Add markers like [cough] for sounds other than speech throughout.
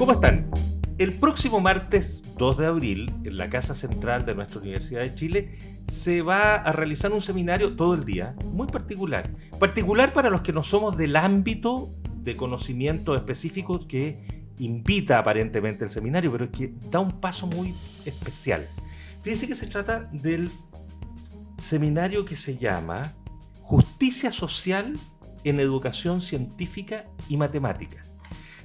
¿Cómo están? El próximo martes 2 de abril, en la Casa Central de nuestra Universidad de Chile, se va a realizar un seminario todo el día, muy particular. Particular para los que no somos del ámbito de conocimientos específicos que invita aparentemente el seminario, pero que da un paso muy especial. Fíjense que se trata del seminario que se llama Justicia Social en Educación Científica y Matemáticas.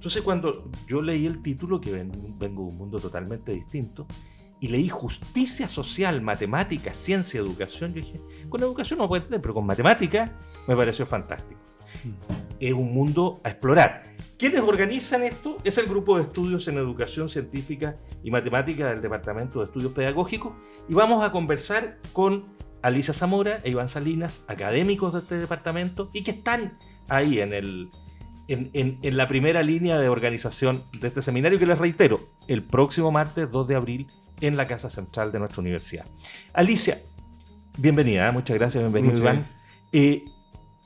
Entonces cuando yo leí el título, que vengo de un mundo totalmente distinto, y leí justicia social, matemática, ciencia, educación, yo dije, con educación no puede entender, pero con matemática me pareció fantástico. Mm. Es un mundo a explorar. ¿Quiénes organizan esto? Es el grupo de estudios en educación científica y matemática del Departamento de Estudios Pedagógicos y vamos a conversar con Alicia Zamora e Iván Salinas, académicos de este departamento y que están ahí en, el, en, la primera línea de organización de este seminario que les reitero, el próximo martes 2 de abril en la Casa Central de nuestra universidad. Alicia, bienvenida, ¿eh? muchas gracias, bienvenido Iván. Eh,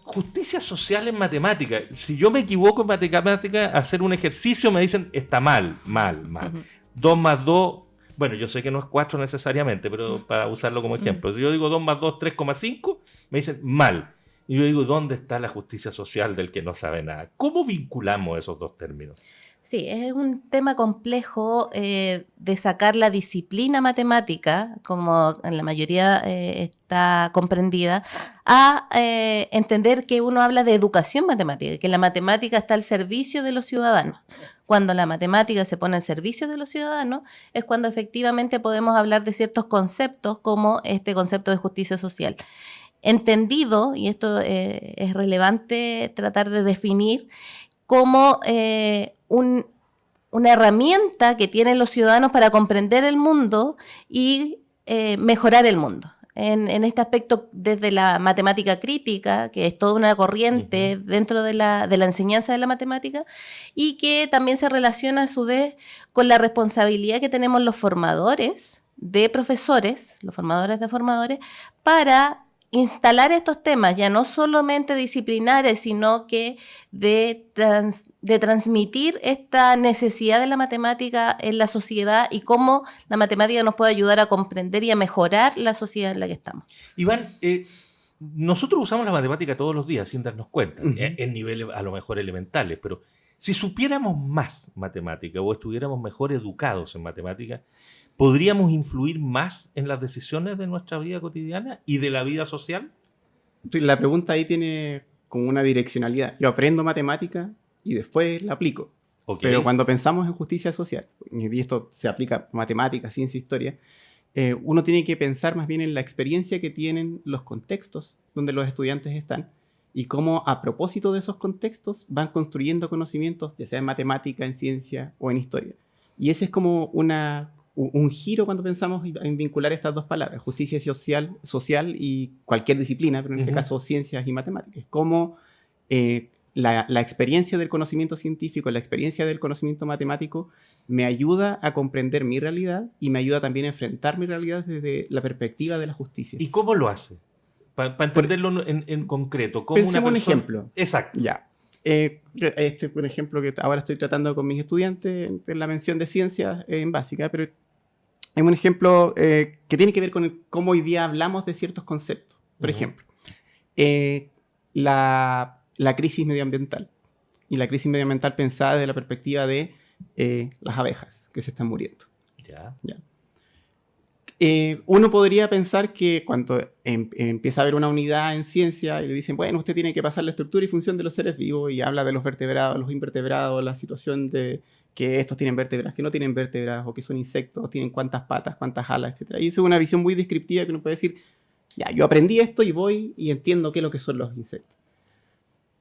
justicia social en matemática. Si yo me equivoco en matemática, hacer un ejercicio me dicen está mal, mal, mal. 2 más 2 bueno, yo sé que no es 4 necesariamente, pero para usarlo como ejemplo. Si yo digo 2 más 2, 3,5, me dicen mal. Y yo digo, ¿dónde está la justicia social del que no sabe nada? ¿Cómo vinculamos esos dos términos? Sí, es un tema complejo eh, de sacar la disciplina matemática, como en la mayoría eh, está comprendida, a eh, entender que uno habla de educación matemática, que la matemática está al servicio de los ciudadanos. Cuando la matemática se pone al servicio de los ciudadanos, es cuando efectivamente podemos hablar de ciertos conceptos como este concepto de justicia social. Entendido, y esto es relevante tratar de definir, como una herramienta que tienen los ciudadanos para comprender el mundo y eh, mejorar el mundo. En, este aspecto, desde la matemática crítica, que es toda una corriente dentro de la, de la, enseñanza de la matemática, y que también se relaciona a su vez con la responsabilidad que tenemos los formadores de profesores, los formadores de formadores, para instalar estos temas, ya no solamente disciplinares, sino que de, de transmitir esta necesidad de la matemática en la sociedad y cómo la matemática nos puede ayudar a comprender y a mejorar la sociedad en la que estamos. Iván, eh, nosotros usamos la matemática todos los días sin darnos cuenta, eh, en niveles a lo mejor elementales, pero si supiéramos más matemática o estuviéramos mejor educados en matemática, ¿podríamos influir más en las decisiones de nuestra vida cotidiana y de la vida social? La pregunta ahí tiene como una direccionalidad. Yo aprendo matemática y después la aplico. Pero cuando pensamos en justicia social, y esto se aplica a matemática, ciencia, historia, eh, uno tiene que pensar más bien en la experiencia que tienen los contextos donde los estudiantes están y cómo a propósito de esos contextos van construyendo conocimientos, ya sea en matemática, en ciencia o en historia. Y ese es como una, un giro cuando pensamos en vincular estas dos palabras, justicia social, social y cualquier disciplina, pero en este caso ciencias y matemáticas. Cómo eh, la, experiencia del conocimiento científico, la experiencia del conocimiento matemático me ayuda a comprender mi realidad y me ayuda también a enfrentar mi realidad desde la perspectiva de la justicia. ¿Y cómo lo hace? Para entenderlo en, concreto. ¿cómo Pensemos un ejemplo. Exacto. Ya. Eh, este es un ejemplo que ahora estoy tratando con mis estudiantes en la mención de ciencias en básica, pero es un ejemplo eh, que tiene que ver con cómo hoy día hablamos de ciertos conceptos. Por ejemplo, eh, la, crisis medioambiental. Y la crisis medioambiental pensada desde la perspectiva de eh, las abejas que se están muriendo. Ya. uno podría pensar que cuando em, empieza a haber una unidad en ciencia y le dicen, bueno, usted tiene que pasar la estructura y función de los seres vivos y habla de los vertebrados, los invertebrados, la situación de que estos tienen vértebras, que no tienen vértebras, o que son insectos, tienen cuántas patas, cuántas alas, etc. Y eso es una visión muy descriptiva que uno puede decir, ya, yo aprendí esto y voy y entiendo qué es lo que son los insectos.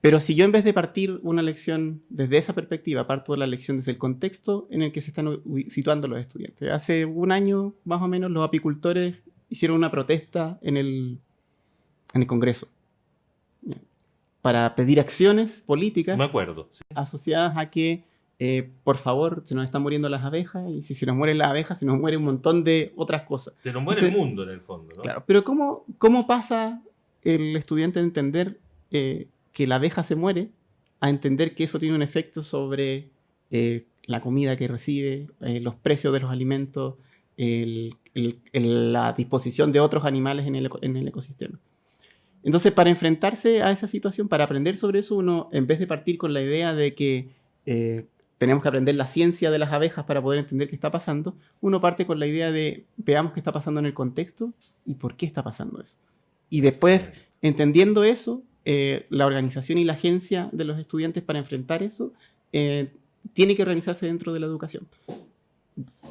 Pero si yo en vez de partir una lección desde esa perspectiva, parto de la lección desde el contexto en el que se están situando los estudiantes. Hace un año, más o menos, los apicultores hicieron una protesta en el, en el Congreso para pedir acciones políticas Me acuerdo, asociadas a que eh, por favor, se nos están muriendo las abejas, y si se nos mueren las abejas, se nos muere un montón de otras cosas. Se nos muere el mundo en el fondo, ¿no? Claro, pero ¿cómo, cómo pasa el estudiante a entender eh, que la abeja se muere a entender que eso tiene un efecto sobre eh, la comida que recibe, los precios de los alimentos, la disposición de otros animales en el, ecosistema. Entonces, para enfrentarse a esa situación, para aprender sobre eso, uno, en vez de partir con la idea de que eh, tenemos que aprender la ciencia de las abejas para poder entender qué está pasando, uno parte con la idea de veamos qué está pasando en el contexto y por qué está pasando eso. Y después, entendiendo eso, eh, la organización y la agencia de los estudiantes para enfrentar eso eh, tiene que organizarse dentro de la educación.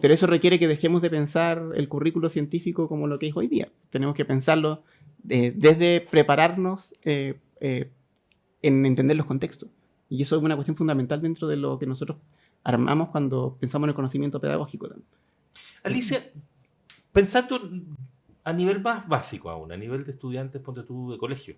Pero eso requiere que dejemos de pensar el currículo científico como lo que es hoy día. Tenemos que pensarlo eh, desde prepararnos eh, eh, en entender los contextos. Y eso es una cuestión fundamental dentro de lo que nosotros armamos cuando pensamos en el conocimiento pedagógico. También. Alicia, pensando a nivel más básico aún, a nivel de estudiantes, ponte tú, de colegio,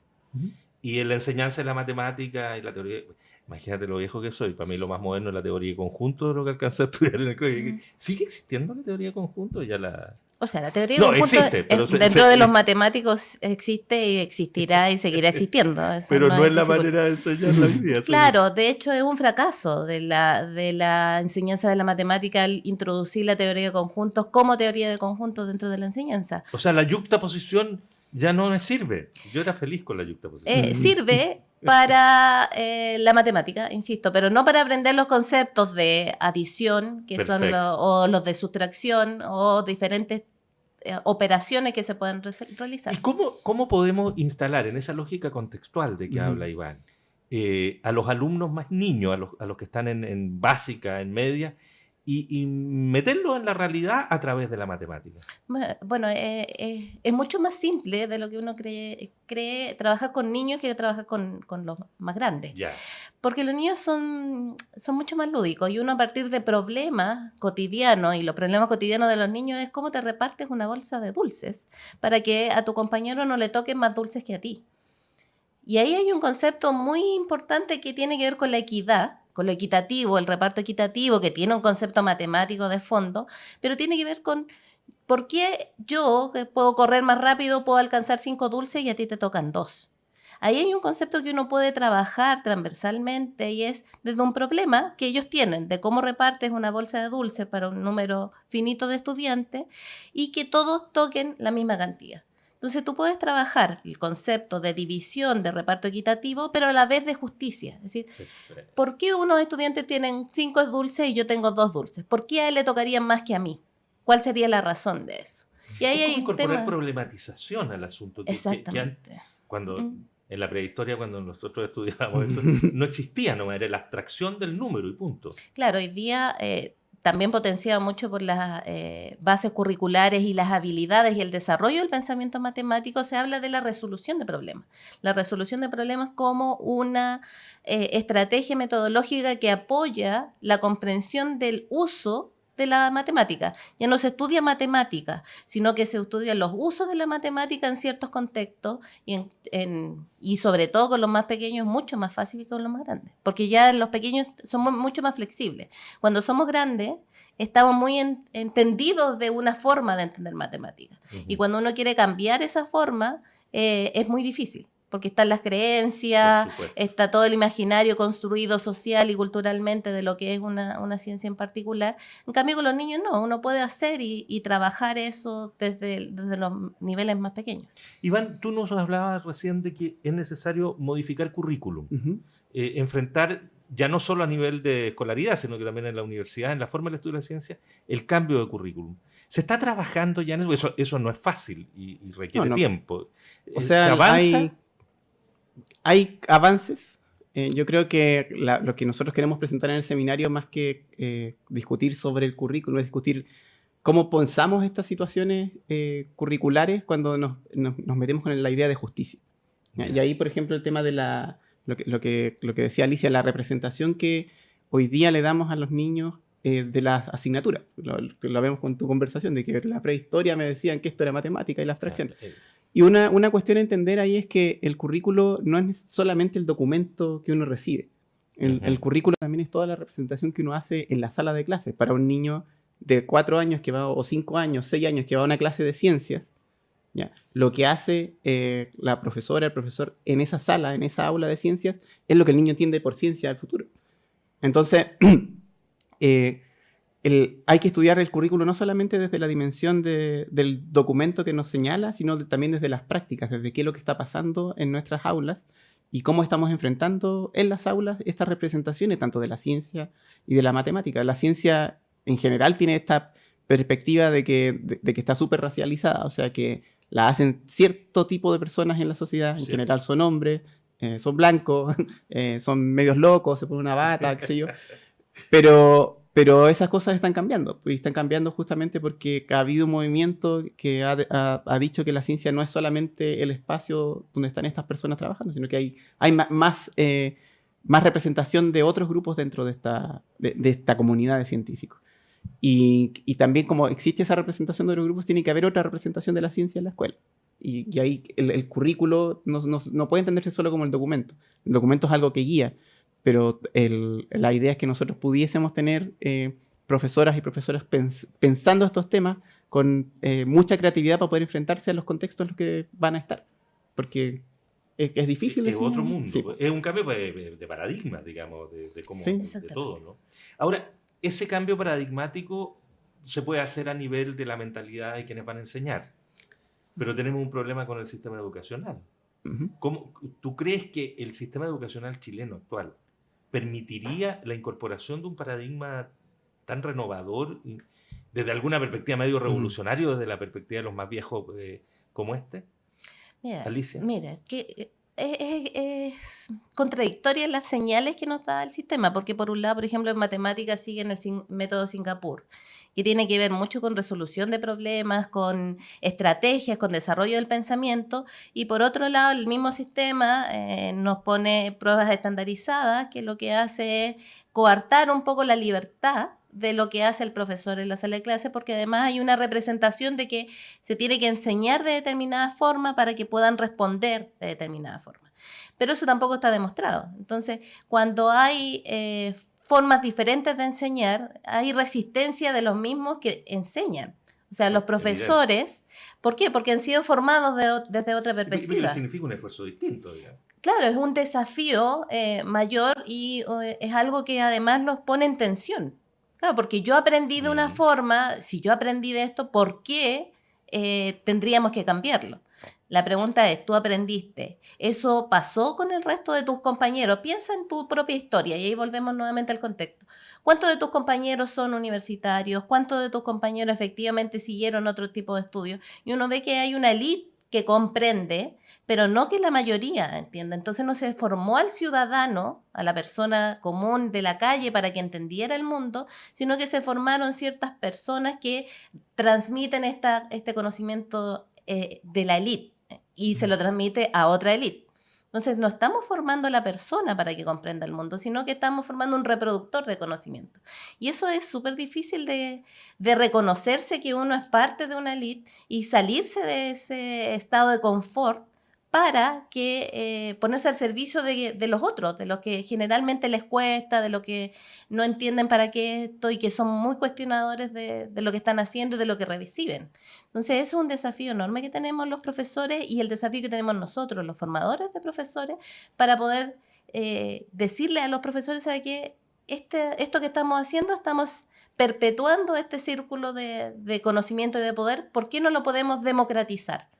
y en la enseñanza de la matemática y la teoría, Imagínate lo viejo que soy. Para mí lo más moderno es la teoría de conjunto de lo que alcancé a estudiar en el colegio. ¿Sigue existiendo la teoría de conjunto? Ya la... O sea, la teoría de conjunto dentro de los matemáticos existe y existirá y seguirá existiendo. pero no, es la manera de enseñar la vida. Claro, de hecho es un fracaso de la, de la enseñanza de la matemática al introducir la teoría de conjuntos como teoría de conjuntos dentro de la enseñanza. O sea, la yuxtaposición ya no me sirve. Yo era feliz con la yuxtaposición. Eh, [laughs] sirve para eh, la matemática, insisto, pero no para aprender los conceptos de adición, que son o los de sustracción, o diferentes eh, operaciones que se pueden realizar. ¿Y cómo, cómo podemos instalar en esa lógica contextual de que habla Iván a los alumnos más niños, a los, a los que están en, en básica, en media, y, meterlo en la realidad a través de la matemática. Bueno, eh, eh, es mucho más simple de lo que uno cree, cree trabajar con niños que trabajar con, con los más grandes. Porque los niños son, son mucho más lúdicos y uno a partir de problemas cotidianos, y los problemas cotidianos de los niños es cómo te repartes una bolsa de dulces para que a tu compañero no le toquen más dulces que a ti. Y ahí hay un concepto muy importante que tiene que ver con la equidad, con lo equitativo, el reparto equitativo, que tiene un concepto matemático de fondo, pero tiene que ver con por qué yo, que puedo correr más rápido, puedo alcanzar cinco dulces y a ti te tocan dos. Ahí hay un concepto que uno puede trabajar transversalmente y es desde un problema que ellos tienen de cómo repartes una bolsa de dulces para un número finito de estudiantes y que todos toquen la misma cantidad. Entonces tú puedes trabajar el concepto de división, de reparto equitativo, pero a la vez de justicia. Es decir, ¿por qué unos estudiantes tienen cinco dulces y yo tengo dos dulces? ¿Por qué a él le tocarían más que a mí? ¿Cuál sería la razón de eso? Y ahí hay incorporar problematización al asunto. Que, Exactamente. cuando, en la prehistoria, cuando nosotros estudiábamos [laughs] eso, no existía, no era la abstracción del número y punto. Claro, hoy día... Eh, también potenciado mucho por las eh, bases curriculares y las habilidades y el desarrollo del pensamiento matemático, se habla de la resolución de problemas. La resolución de problemas como una eh, estrategia metodológica que apoya la comprensión del uso de la matemática. Ya no se estudia matemática, sino que se estudian los usos de la matemática en ciertos contextos y, en, y sobre todo con los más pequeños mucho más fácil que con los más grandes, porque ya los pequeños somos mucho más flexibles. Cuando somos grandes, estamos muy entendidos de una forma de entender matemáticas. Y cuando uno quiere cambiar esa forma, eh, es muy difícil porque están las creencias, está todo el imaginario construido social y culturalmente de lo que es una, ciencia en particular. En cambio, con los niños no, uno puede hacer y, trabajar eso desde, desde, los niveles más pequeños. Iván, tú nos hablabas recién de que es necesario modificar currículum, eh, enfrentar ya no solo a nivel de escolaridad, sino que también en la universidad, en la forma de estudio de la ciencia, el cambio de currículum. Se está trabajando ya en eso, eso, no es fácil y, requiere tiempo. O sea, ¿Se avanza? hay avances. Eh, yo creo que lo que nosotros queremos presentar en el seminario, más que eh, discutir sobre el currículum, es discutir cómo pensamos estas situaciones eh, curriculares cuando nos, metemos con la idea de justicia. Y ahí, por ejemplo, el tema de la, lo que, lo que, lo que decía Alicia, la representación que hoy día le damos a los niños de las asignaturas. Lo, lo, vemos con tu conversación, de que la prehistoria me decían que esto era matemática y la abstracción. Y una, una, cuestión a entender ahí es que el currículo no es solamente el documento que uno recibe. El, currículo también es toda la representación que uno hace en la sala de clases. Para un niño de cuatro años que va, o cinco años, seis años que va a una clase de ciencias, ¿ya? lo que hace eh, la profesora, el profesor en esa sala, en esa aula de ciencias, es lo que el niño entiende por ciencia del futuro. Entonces, [clears throat] eh, hay que estudiar el currículo no solamente desde la dimensión del documento que nos señala, sino también desde las prácticas, desde qué es lo que está pasando en nuestras aulas y cómo estamos enfrentando en las aulas estas representaciones, tanto de la ciencia y de la matemática. La ciencia en general tiene esta perspectiva de que, de, que está súper racializada, o sea que la hacen cierto tipo de personas en la sociedad, en general son hombres, eh, son blancos, [laughs] eh, son medios locos, se ponen una bata, qué sé yo. [laughs] Pero, pero esas cosas están cambiando, y están cambiando justamente porque ha habido un movimiento que ha, dicho que la ciencia no es solamente el espacio donde están estas personas trabajando, sino que hay, hay más, eh, más representación de otros grupos dentro de esta, de, esta comunidad de científicos. Y, y, también como existe esa representación de los grupos, tiene que haber otra representación de la ciencia en la escuela. Y, ahí el, currículo no, no, no, puede entenderse solo como el documento. El documento es algo que guía, pero el, la idea es que nosotros pudiésemos tener eh, profesoras y profesores pensando estos temas con eh, mucha creatividad para poder enfrentarse a los contextos en los que van a estar. Porque es, es difícil. Es, otro mundo. Es un cambio de, paradigma, digamos, de, cómo, de todo. ¿no? Ahora, ese cambio paradigmático se puede hacer a nivel de la mentalidad de quienes van a enseñar. Pero tenemos un problema con el sistema educacional. ¿Cómo, ¿Tú crees que el sistema educacional chileno actual permitiría la incorporación de un paradigma tan renovador desde alguna perspectiva medio revolucionario, desde la perspectiva de los más viejos eh, como este? Mira, Alicia. Mira, que eh, es, es, contradictoria las señales que nos da el sistema, porque por un lado, por ejemplo, en matemáticas siguen el método Singapur que tiene que ver mucho con resolución de problemas, con estrategias, con desarrollo del pensamiento, y por otro lado el mismo sistema eh, nos pone pruebas estandarizadas, que lo que hace es coartar un poco la libertad de lo que hace el profesor en la sala de clase, porque además hay una representación de que se tiene que enseñar de determinada forma para que puedan responder de determinada forma. Pero eso tampoco está demostrado. Entonces, cuando hay eh, formas diferentes de enseñar, hay resistencia de los mismos que enseñan. O sea, los profesores, ¿por qué? Porque han sido formados desde otra perspectiva. significa un esfuerzo distinto, digamos. Claro, es un desafío eh, mayor y es algo que además nos pone en tensión. Claro, porque yo aprendí de una mm. forma, si yo aprendí de esto, ¿por qué eh, tendríamos que cambiarlo? La pregunta es, ¿tú aprendiste? ¿Eso pasó con el resto de tus compañeros? Piensa en tu propia historia y ahí volvemos nuevamente al contexto. ¿Cuántos de tus compañeros son universitarios? ¿Cuántos de tus compañeros efectivamente siguieron otro tipo de estudios? Y uno ve que hay una elite que comprende, pero no que la mayoría entienda. Entonces no se formó al ciudadano, a la persona común de la calle para que entendiera el mundo, sino que se formaron ciertas personas que transmiten esta, este conocimiento eh, de la élite y se lo transmite a otra élite. Entonces, no estamos formando a la persona para que comprenda el mundo, sino que estamos formando un reproductor de conocimiento. Y eso es súper difícil de, de, reconocerse que uno es parte de una élite y salirse de ese estado de confort para que eh, ponerse al servicio de, los otros, de los que generalmente les cuesta, de lo que no entienden para qué esto y que son muy cuestionadores de, lo que están haciendo y de lo que reciben. Entonces, eso es un desafío enorme que tenemos los profesores y el desafío que tenemos nosotros, los formadores de profesores, para poder eh, decirle a los profesores, ¿sabe qué? Este, esto que estamos haciendo, estamos perpetuando este círculo de conocimiento y de poder, ¿por qué no lo podemos democratizar?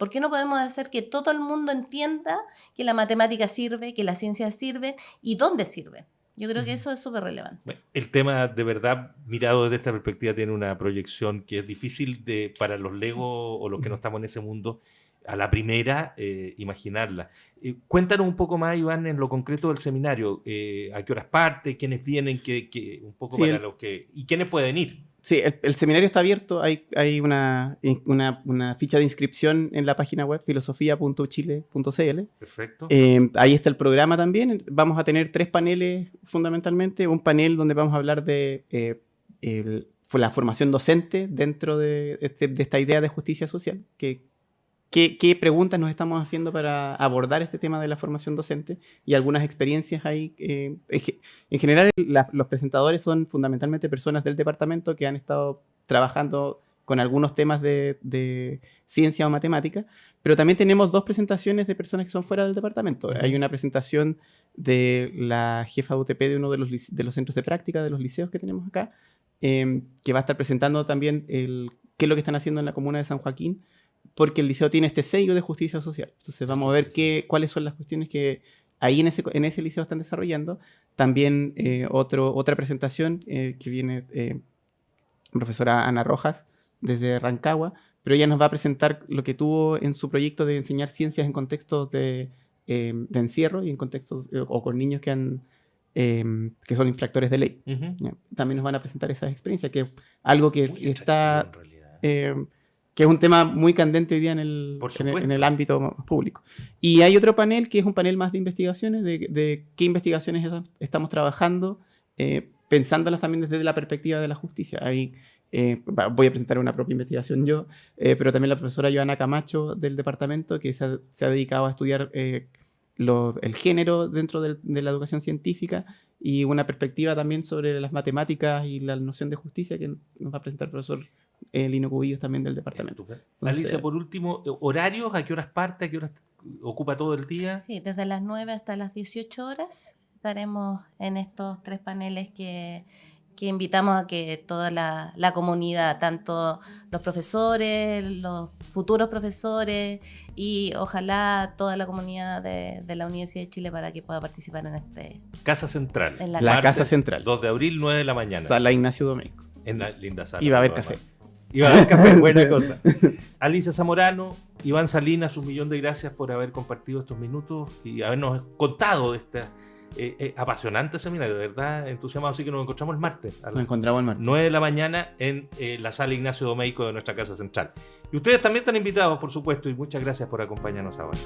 ¿Por qué no podemos hacer que todo el mundo entienda que la matemática sirve, que la ciencia sirve y dónde sirve? Yo creo que eso es súper relevante. El tema, de verdad, mirado desde esta perspectiva, tiene una proyección que es difícil de, para los legos o los que no estamos en ese mundo, a la primera, eh, imaginarla. Eh, cuéntanos un poco más, Iván, en lo concreto del seminario. Eh, ¿A qué horas parte? ¿Quiénes vienen? ¿Qué, un poco para los que, ¿Y quiénes pueden ir? Sí, el, seminario está abierto. Hay, hay una, una, ficha de inscripción en la página web filosofía.chile.cl. Perfecto. Eh, ahí está el programa también. Vamos a tener tres paneles fundamentalmente. Un panel donde vamos a hablar de eh, la formación docente dentro de, este, de, esta idea de justicia social, que ¿Qué, preguntas nos estamos haciendo para abordar este tema de la formación docente y algunas experiencias ahí? Eh, en general, los presentadores son fundamentalmente personas del departamento que han estado trabajando con algunos temas de, ciencia o matemática, pero también tenemos dos presentaciones de personas que son fuera del departamento. Hay una presentación de la jefa de UTP de uno de los, de los centros de práctica de los liceos que tenemos acá, em, que va a estar presentando también el, qué es lo que están haciendo en la comuna de San Joaquín, porque el liceo tiene este sello de justicia social. Entonces vamos a ver qué, cuáles son las cuestiones que ahí en ese, en ese liceo están desarrollando. También eh, otro, otra presentación eh, que viene eh, profesora Ana Rojas desde Rancagua, pero ella nos va a presentar lo que tuvo en su proyecto de enseñar ciencias en contextos de, em, de encierro y en contextos eh, o con niños que han em, que son infractores de ley. También nos van a presentar esas experiencias, que es algo que está em, que es un tema muy candente hoy día en el, en el, ámbito público. Y hay otro panel que es un panel más de investigaciones, de, de qué investigaciones estamos trabajando, eh, pensándolas también desde la perspectiva de la justicia. Ahí eh, voy a presentar una propia investigación yo, eh, pero también la profesora Joana Camacho del departamento, que se ha, dedicado a estudiar eh, el género dentro de, la educación científica y una perspectiva también sobre las matemáticas y la noción de justicia que nos va a presentar el profesor Lino Cubillos también del departamento. Alicia, por último, ¿horarios? ¿A qué horas parte? ¿A qué horas ocupa todo el día? Sí, desde las 9 hasta las 18 horas estaremos en estos tres paneles que que invitamos a que toda la, comunidad, tanto los profesores, los futuros profesores y ojalá toda la comunidad de, la Universidad de Chile para que pueda participar en este... Casa Central. En la, Casa Central. 2 de abril, 9 de la mañana. Sala Ignacio Domenico. En la linda sala. Y va a haber café. A haber café, [laughs] buena cosa. Alicia Zamorano, Iván Salinas, un millón de gracias por haber compartido estos minutos y habernos contado de esta eh, eh, apasionante seminario, de verdad, entusiasmado. Así que nos encontramos el martes. nos encontramos el martes. 9 de la mañana en eh, la sala Ignacio Domeico de nuestra casa central. Y ustedes también están invitados, por supuesto, y muchas gracias por acompañarnos ahora.